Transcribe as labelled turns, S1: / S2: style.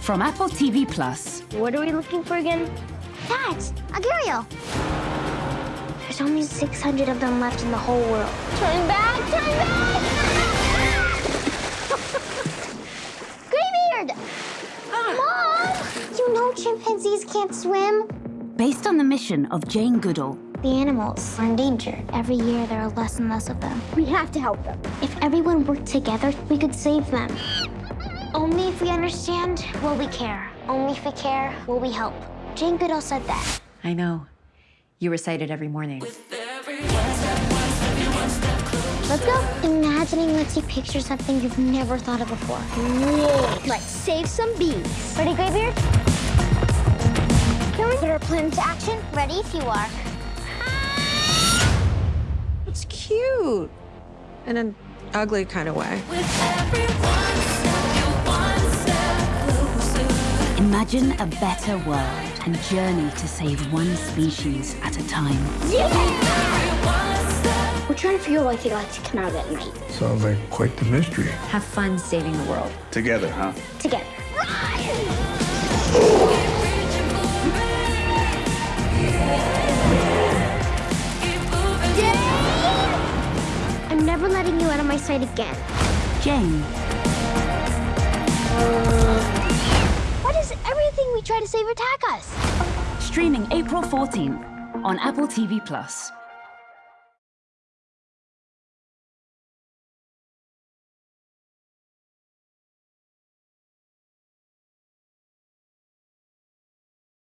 S1: From Apple TV Plus.
S2: What are we looking for again?
S3: Dad, Agurio. There's only 600 of them left in the whole world.
S2: Turn back! Turn back!
S3: Graybeard! Mom! You know chimpanzees can't swim.
S1: Based on the mission of Jane Goodall.
S3: The animals are in danger. Every year, there are less and less of them.
S2: We have to help them.
S3: If everyone worked together, we could save them. Only if we understand, will we care. Only if we care, will we help. Jane Goodall said that.
S4: I know. You recite it every morning.
S3: Let's go. Imagining lets you picture something you've never thought of before.
S2: Whoa. Let's save some bees.
S3: Ready, Graybeard? Can we put our plan into action? Ready if you are.
S5: It's cute. In an ugly kind of way.
S1: Imagine a better world and journey to save one species at a time.
S2: We're trying to figure out why they like to come out at night.
S6: Sounds like quite the mystery.
S4: Have fun saving the world.
S6: Together, huh?
S3: Together. I'm never letting you out of my sight again.
S1: Jane.
S3: We try to save attack us?
S1: Streaming April 14 on Apple TV Plus.